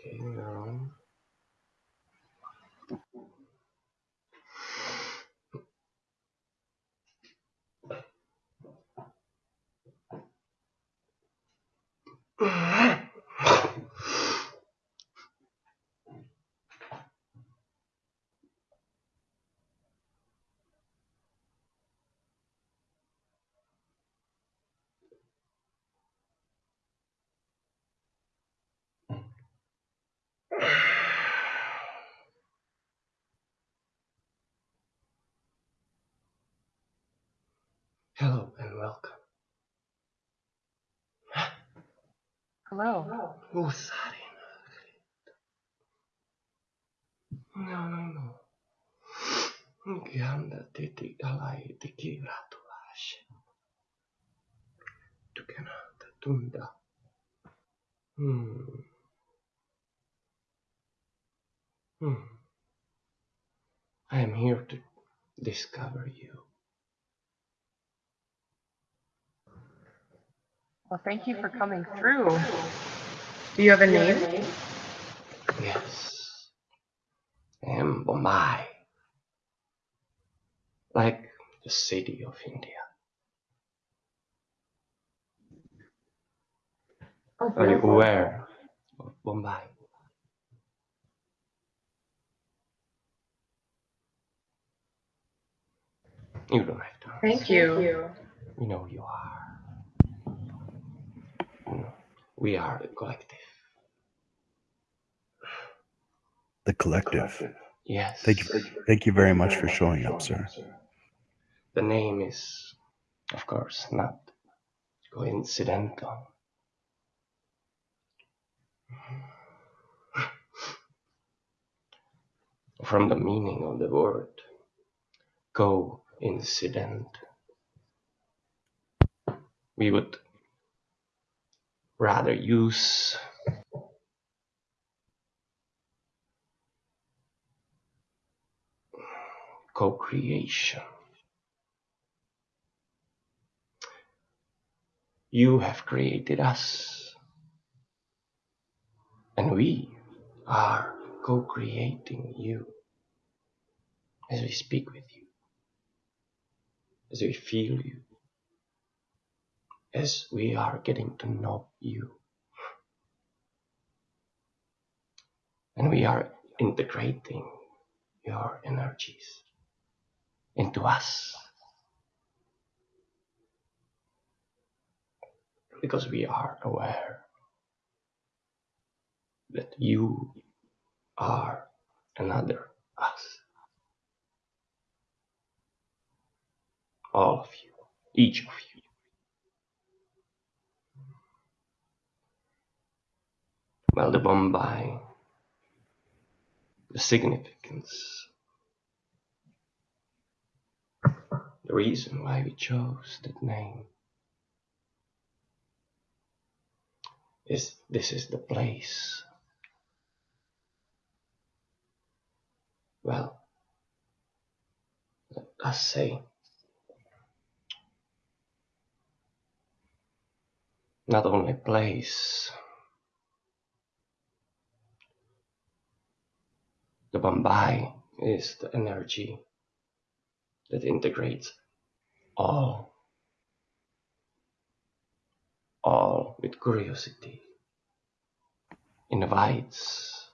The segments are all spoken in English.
Okay, we're Hello and welcome. Hello. Usarin. No, no, no. Ganda titi alai tiki ratulash. Tukenata tunda. Hmm. Hmm. I am here to discover you. Well, thank you for coming through. Do you have a name? Yes. I am Bombay. Like the city of India. Oh, are you aware of Bombay? You don't have to. Thank you. You know you are. We are the collective. The collective. Yes. Thank you. Thank you very much for showing up, sir. The name is, of course, not coincidental. From the meaning of the word coincident, we would rather use. Co-creation. You have created us, and we are co-creating you as we speak with you, as we feel you, as we are getting to know you. And we are integrating your energies into us. Because we are aware that you are another us. All of you, each of you. Well, the Bombay, the significance, the reason why we chose that name is this is the place. Well, let us say, not only place, the Bombay is the energy that integrates all, all with curiosity, invites.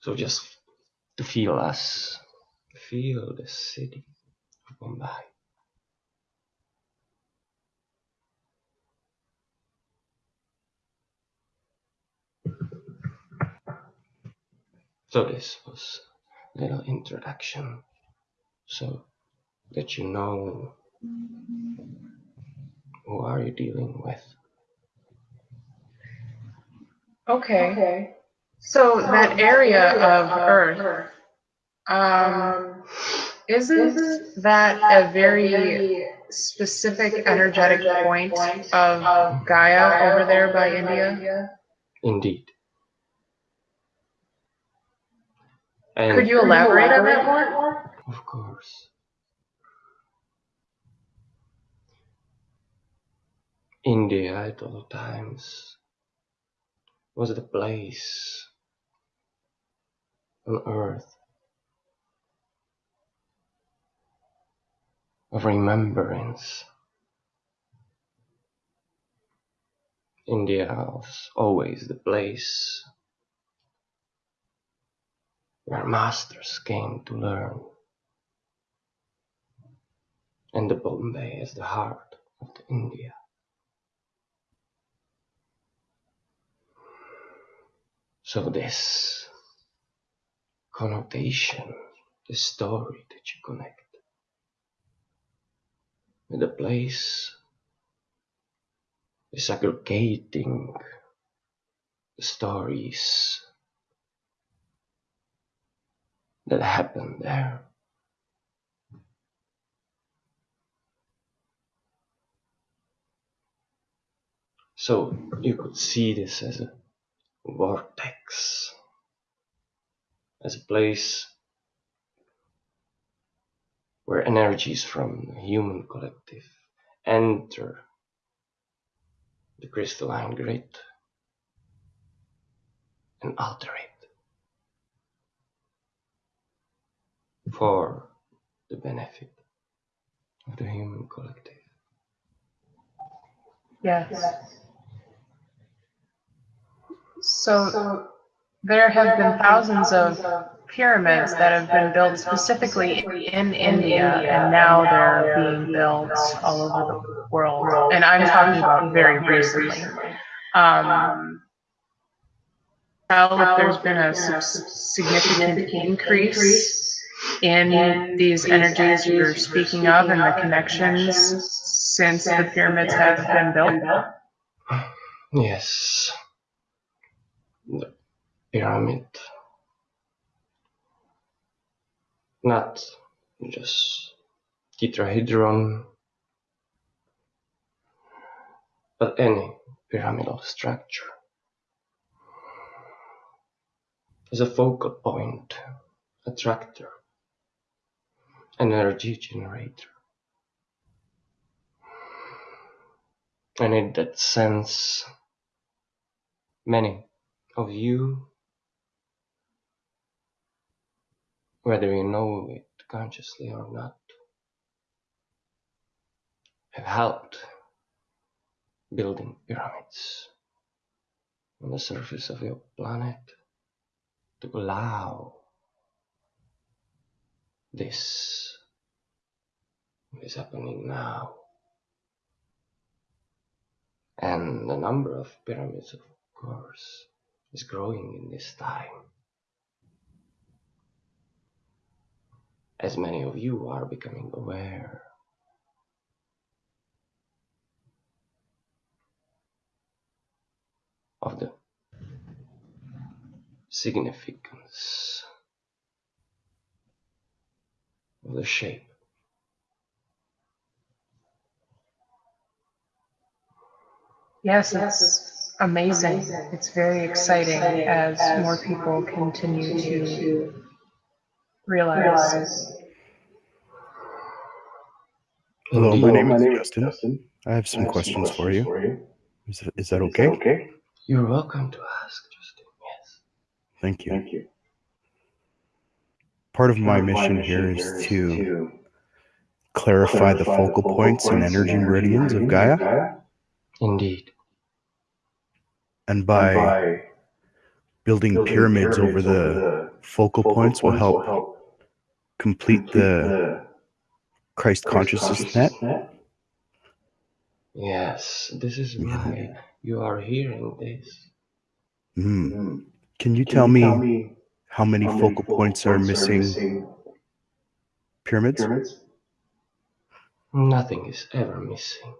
So just to feel us, feel the city of Bombay. So this was a little introduction so that you know who are you dealing with. Okay. okay. So that area of Earth, um, isn't that a very specific energetic point of Gaia over there by India? Indeed. And Could you elaborate on that more? Of course. India at all times was the place on earth of remembrance. India was always the place where masters came to learn, and the Bombay is the heart of the India. So this connotation, the story that you connect with the place is aggregating the stories that happened there. So you could see this as a vortex, as a place where energies from the human collective enter the crystalline grid and alter it for the benefit of the human collective. Yes. So there have been thousands of pyramids that have been built specifically in India, and now they're being built all over the world. And I'm talking about very recently. Um, how there's been a significant increase in these energies you're speaking of and the connections since the pyramids have been built? Yes. The pyramid not just tetrahedron, but any pyramidal structure is a focal point, attractor, energy generator. And in that sense, many of you whether you know it consciously or not, have helped building pyramids on the surface of your planet to allow this is happening now. And the number of pyramids, of course, is growing in this time. as many of you are becoming aware. Of the significance of the shape. Yes, it's amazing. It's very exciting as more people continue to realize. Hello, my name is Justin. Justin. I have some questions for you. Is, is that Is that okay? okay? You're welcome to ask, Justin. Yes. Thank you. Thank you. Part of my of mission here is to clarify clarify the focal points and energy meridians of Gaia, Indeed. and and by by building building pyramids over the focal points will help complete the Christ consciousness net. Yes, this is Yeah. why you are hearing this. Mm. Can you Can tell you me tell me how many how focal points are missing pyramids? pyramids? Nothing is ever missing.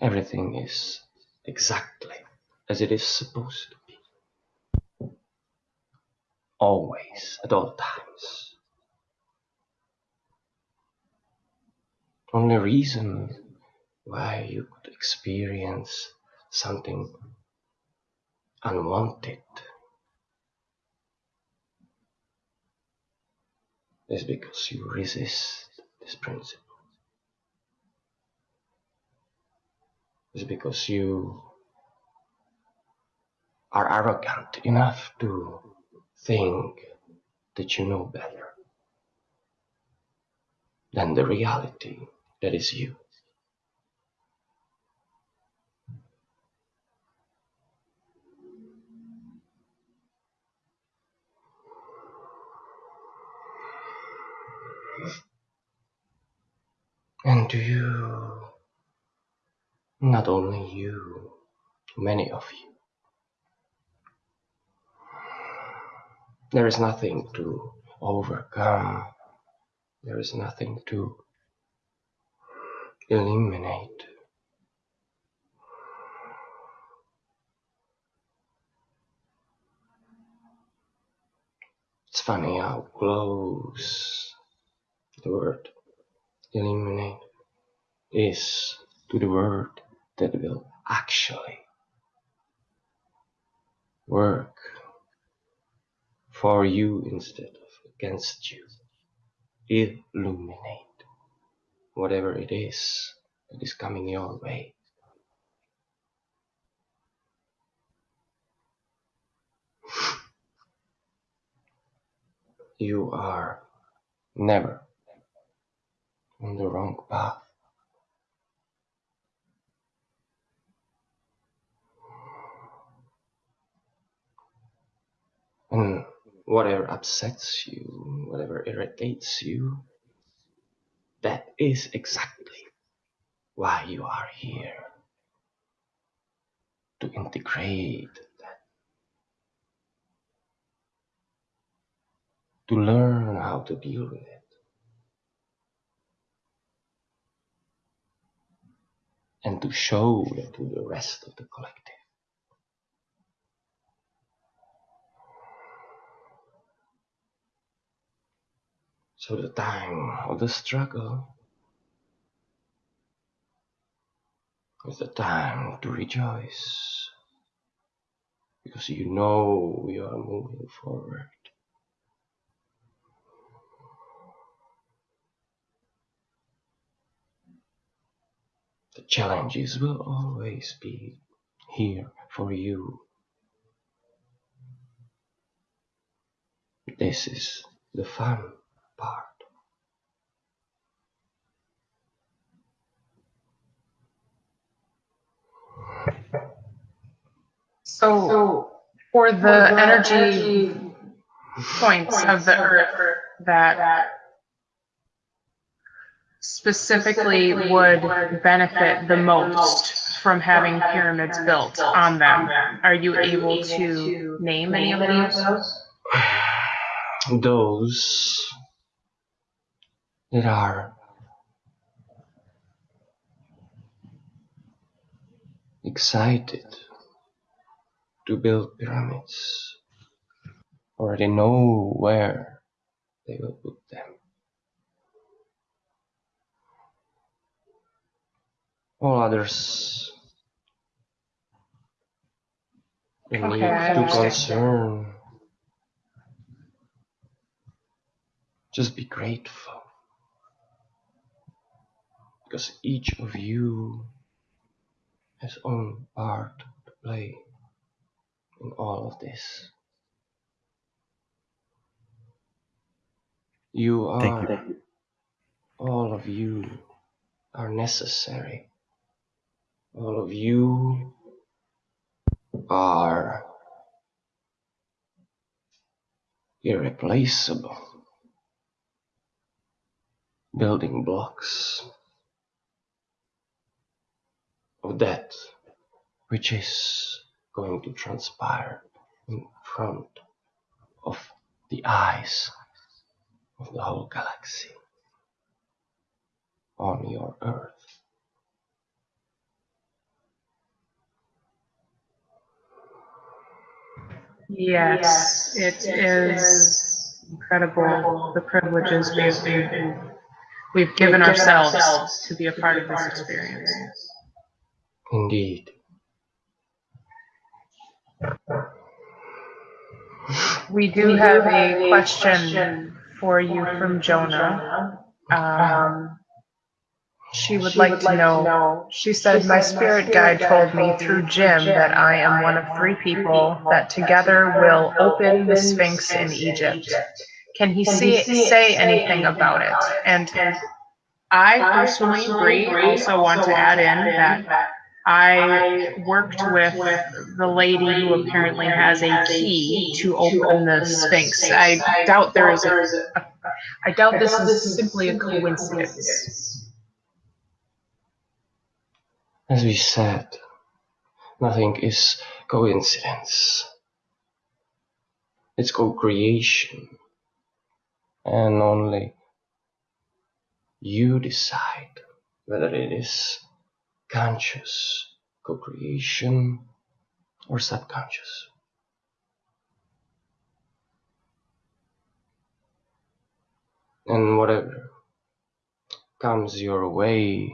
Everything is exactly as it is supposed to be. Always, at all times. Only reason why you could experience something unwanted is because you resist this principle. is because you are arrogant enough to think that you know better than the reality that is you. Do you, not only you, many of you, there is nothing to overcome, there is nothing to eliminate. It's funny how close the word eliminate is to the word that will actually work for you instead of against you. Illuminate whatever it is that is coming your way. You are never on the wrong path. And whatever upsets you, whatever irritates you, that is exactly why you are here. To integrate that. To learn how to deal with it. And to show that to the rest of the collective. So the time of the struggle is the time to rejoice because you know you are moving forward. The challenges will always be here for you. This is the fun part. So, for the energy points of the earth that specifically would benefit the most from having pyramids built on them, are you able to name any of those? Those that are excited to build pyramids already know where they will put them. All others need Okay, I to concern. Just be grateful. Because each of you has own part to play in all of this. You are, all of you are necessary. All of you are irreplaceable. Building blocks of that which is going to transpire in front of the eyes of the whole galaxy on your earth. Yes, it is incredible the privileges we've, we've, we've given ourselves to be a part of this experience. Indeed. We do have a question for you from Jonah. Um, she would like to know. She said, My spirit guide told me through Jim that I am one of three people that together will open the Sphinx in Egypt. Can he see, say anything about it? And I personally, Bree, also want to add in that I worked with the lady who apparently has a key to open the Sphinx. I doubt there is a, I doubt this is simply a coincidence. As we said, nothing is coincidence. It's co-creation. And only you decide whether it is conscious co-creation or subconscious. And whatever comes your way,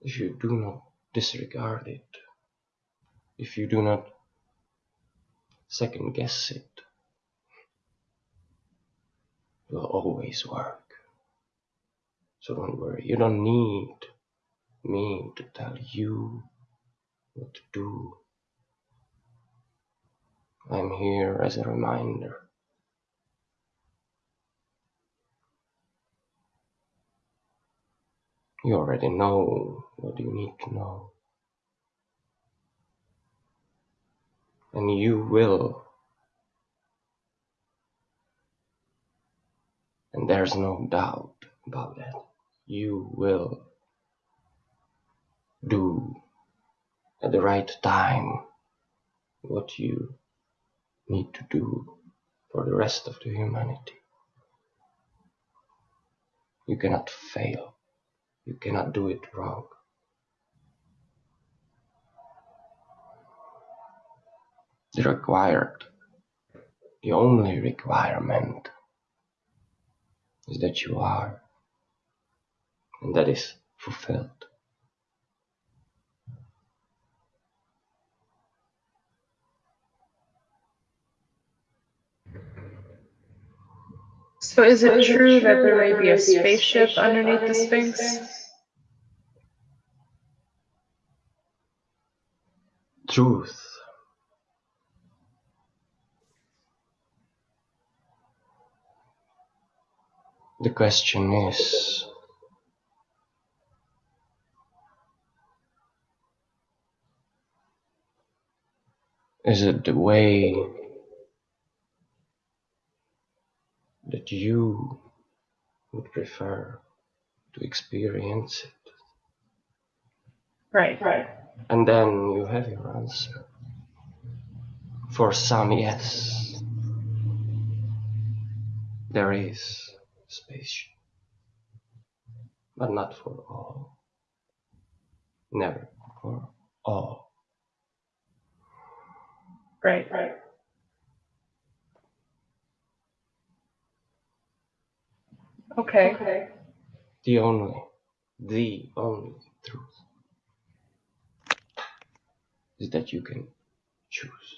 if you do not disregard it, if you do not second guess it, it will always work. So don't worry, you don't need me to tell you what to do. I'm here as a reminder. You already know what you need to know. And you will. And there's no doubt about that you will do at the right time what you need to do for the rest of the humanity. You cannot fail. You cannot do it wrong. The required, the only requirement is that you are and that is fulfilled. So is it true that there may be a spaceship underneath the Sphinx? Truth. The question is Is it the way that you would prefer to experience it? Right, right. And then you have your answer. For some, yes, there is space, but not for all. Never for all. Right. Right. Okay. okay. The only, the only truth is that you can choose.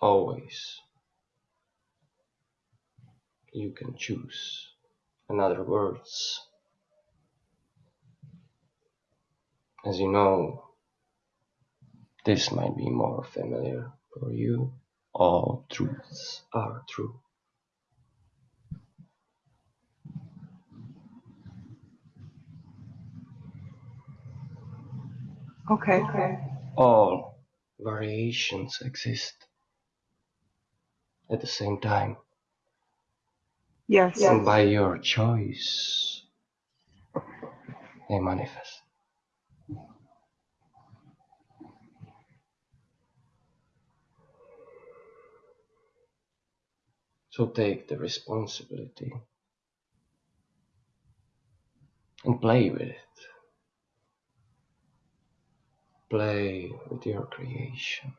Always. You can choose. In other words, as you know, this might be more familiar for you. All truths are true. Okay. okay. All variations exist at the same time. Yes. And by your choice, they manifest. So take the responsibility and play with it. Play with your creation.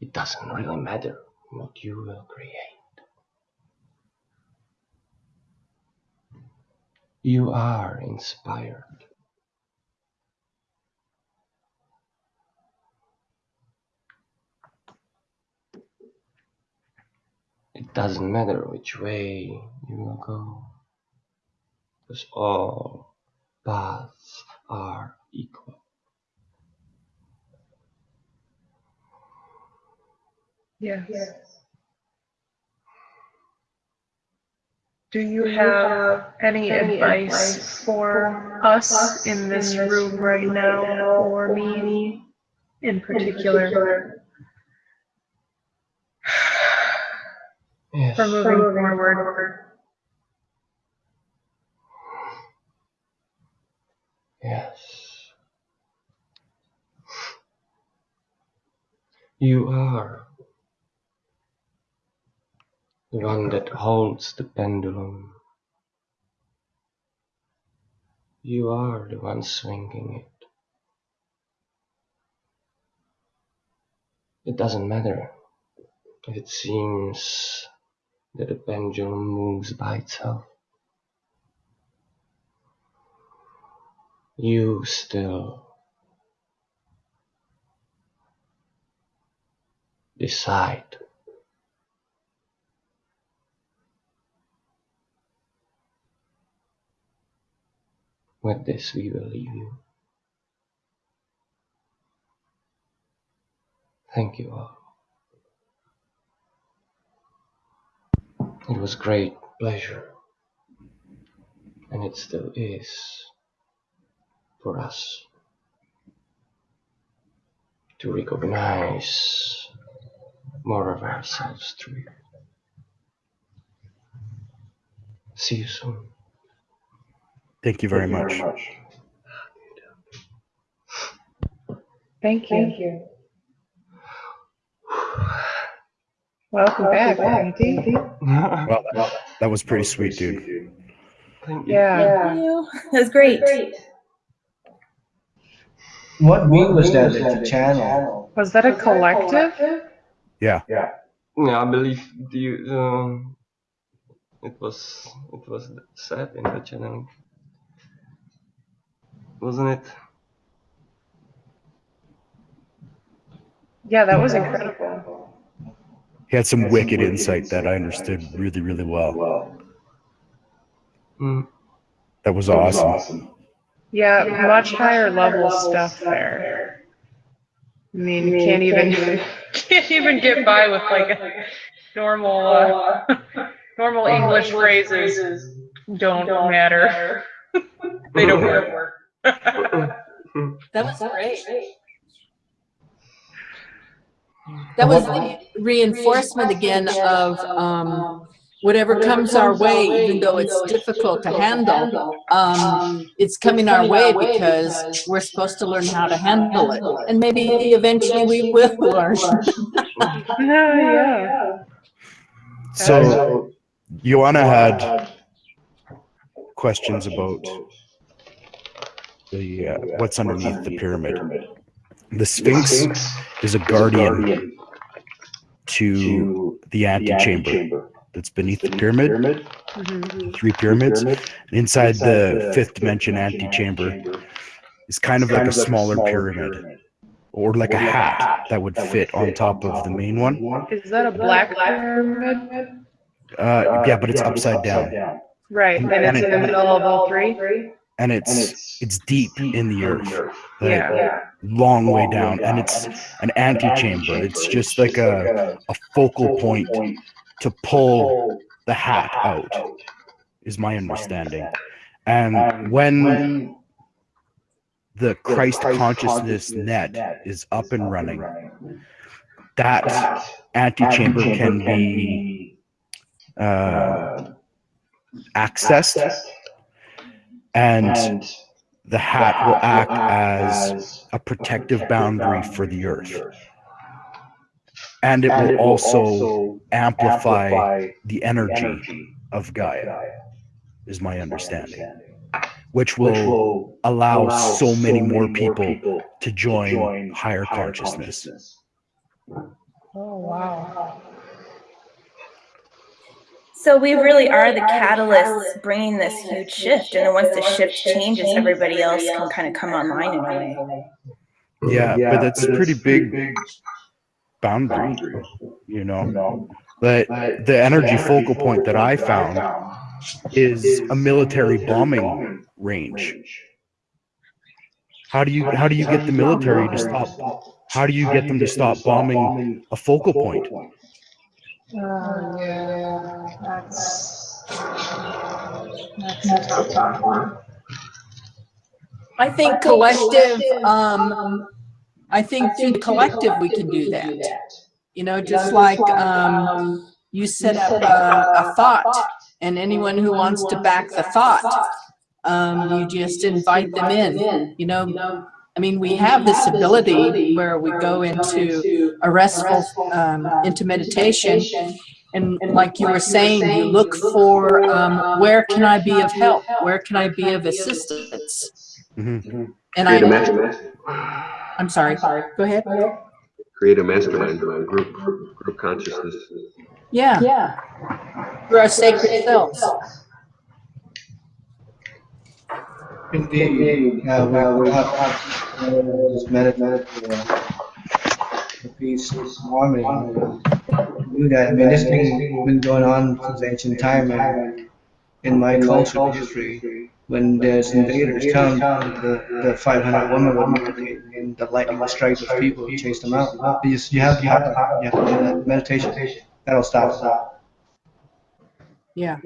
It doesn't really matter what you will create. You are inspired. Doesn't matter which way you will go, because all paths are equal. Yes. yes. Do you have any advice for us in this room right now, or me in particular, Yes. for moving forward? Yes. You are the one that holds the pendulum. You are the one swinging it. It doesn't matter if it seems that the pendulum moves by itself. You still decide. With this, we will leave you. Thank you all. It was great pleasure, and it still is for us to recognize more of ourselves through you. See you soon. Thank you very much. Thank you. Welcome back, Andy. Well, that, that was pretty sweet, dude. Thank you. Yeah. Thank you. That was great. What being was that that the channel? Was that a collective? Yeah. Yeah, I believe the um, it was it was said in the channel, wasn't it? Yeah, that was incredible. He had some wicked insight that I understood really, really well. Mm. That was awesome. Yeah, much higher level stuff there. I mean, you can't even can't even get by with like a normal uh, normal English phrases. Don't matter. they don't work. That was great. That was the reinforcement again of um, whatever comes our way, even though it's difficult to handle, um, it's coming our way because we're supposed to learn how to handle it. And maybe eventually we will learn. yeah. So, Joanna had questions about the uh, what's underneath the pyramid. The Sphinx is a guardian to the antechamber that's beneath the pyramid, Mhm. three pyramids. Inside the fifth dimension antechamber is kind of like a smaller pyramid or like a hat that would fit on top of the main one. Is that a black pyramid? Uh, yeah, but it's upside down Right, and it's in the middle of all three. and it's it's deep in the earth, like Yeah. Long way down, and it's an antechamber. It's just like a a focal point to pull the hat out, is my understanding. And when the Christ consciousness net is up and running, that antechamber can be uh, accessed, and the hat will act as a protective boundary for the earth. And it will also amplify the energy of Gaia, is my understanding, which will allow so many more people to join higher consciousness. Oh wow. So we really are the catalysts bringing this huge shift, and then once the shift changes, everybody else can kind of come online in a way. Yeah, but that's a pretty big boundary, you know. But the energy focal point that I found is a military bombing range. How do you how do you get the military to stop? How do you get them to stop bombing a focal point? Uh, yeah, that's, that's a tough one. I think collective, um, I think through the collective, we can do that. You know, just like, um, you set up a, a thought and anyone who wants to back the thought, um, you just invite them in, you know. I mean, we have this ability where we go into a restful, um, into meditation. And like you were saying, you look for, um, where can I be of help? Where can I be of assistance? Mhm. And Create a I, mastermind, I'm sorry, go ahead. create a mastermind, group, group consciousness. Yeah. Yeah. Through our sacred selves. Indeed, uh, we we have uh, just meditate the peace, harmony. Do that. I mean, this thing has been going on since ancient time, and in my culture history, when there's invaders come, the, the 500 women will meditate, and the lightning will strike those people and chase them out. You, just, you have to have that. You have to do that meditation. That'll stop that. Yeah.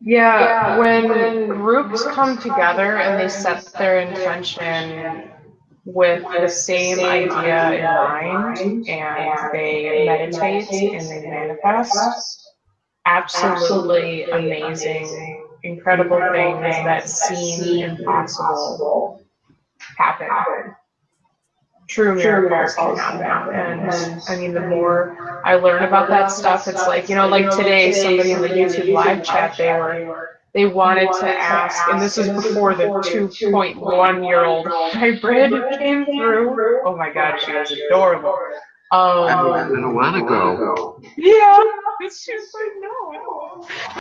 Yeah, when groups come together and they set their intention with the same idea in mind and they meditate and they manifest, absolutely amazing, incredible things that seem impossible happen. True miracles can happen. And I mean, the more I learn about that stuff, it's like, you know, like today, somebody in the YouTube live chat, they were, they wanted to ask, and this is before the 2.1 year old hybrid came through. Oh my God, she was adorable. Um, I don't want to go. yeah, it's just like, no, I don't.